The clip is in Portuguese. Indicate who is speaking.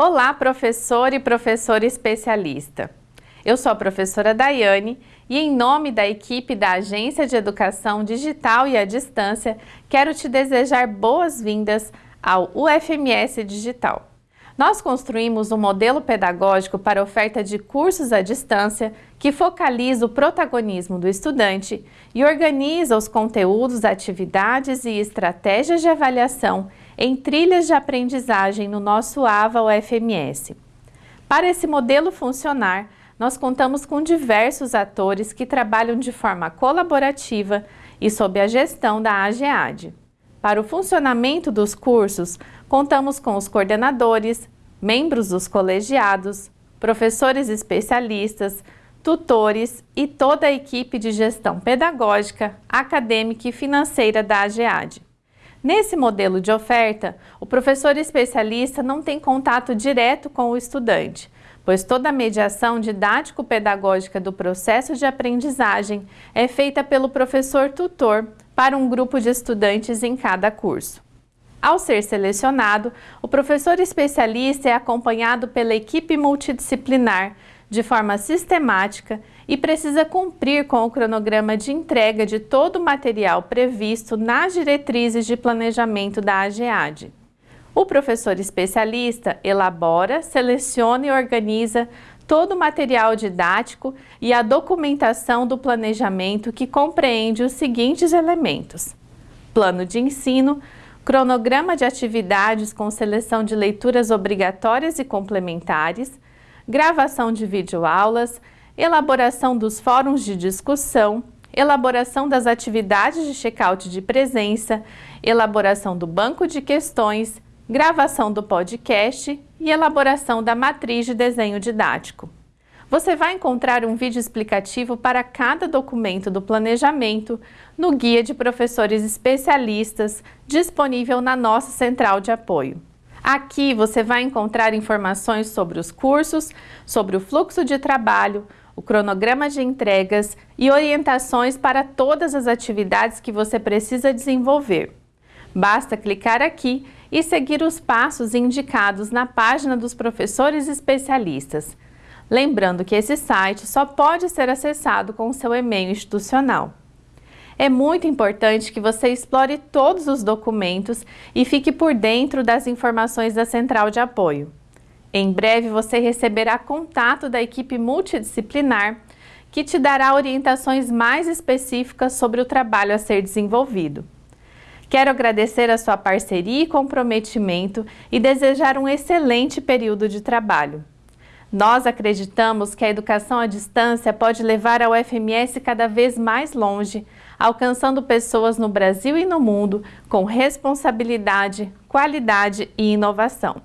Speaker 1: Olá, professor e professora especialista. Eu sou a professora Daiane e em nome da equipe da Agência de Educação Digital e à Distância, quero te desejar boas-vindas ao UFMS Digital. Nós construímos um modelo pedagógico para oferta de cursos à distância que focaliza o protagonismo do estudante e organiza os conteúdos, atividades e estratégias de avaliação em trilhas de aprendizagem no nosso AVA UFMS. Para esse modelo funcionar, nós contamos com diversos atores que trabalham de forma colaborativa e sob a gestão da AGEAD. Para o funcionamento dos cursos, contamos com os coordenadores, membros dos colegiados, professores especialistas, tutores e toda a equipe de gestão pedagógica, acadêmica e financeira da AGEAD. Nesse modelo de oferta, o professor especialista não tem contato direto com o estudante, pois toda a mediação didático-pedagógica do processo de aprendizagem é feita pelo professor tutor para um grupo de estudantes em cada curso. Ao ser selecionado, o professor especialista é acompanhado pela equipe multidisciplinar de forma sistemática e precisa cumprir com o cronograma de entrega de todo o material previsto nas diretrizes de planejamento da AGEAD. O professor especialista elabora, seleciona e organiza todo o material didático e a documentação do planejamento que compreende os seguintes elementos. Plano de ensino, cronograma de atividades com seleção de leituras obrigatórias e complementares, gravação de videoaulas, elaboração dos fóruns de discussão, elaboração das atividades de check-out de presença, elaboração do banco de questões, gravação do podcast e elaboração da matriz de desenho didático. Você vai encontrar um vídeo explicativo para cada documento do planejamento no Guia de Professores Especialistas, disponível na nossa central de apoio. Aqui você vai encontrar informações sobre os cursos, sobre o fluxo de trabalho, o cronograma de entregas e orientações para todas as atividades que você precisa desenvolver. Basta clicar aqui e seguir os passos indicados na página dos professores especialistas. Lembrando que esse site só pode ser acessado com o seu e-mail institucional. É muito importante que você explore todos os documentos e fique por dentro das informações da Central de Apoio. Em breve você receberá contato da equipe multidisciplinar que te dará orientações mais específicas sobre o trabalho a ser desenvolvido. Quero agradecer a sua parceria e comprometimento e desejar um excelente período de trabalho. Nós acreditamos que a educação à distância pode levar a UFMS cada vez mais longe, alcançando pessoas no Brasil e no mundo com responsabilidade, qualidade e inovação.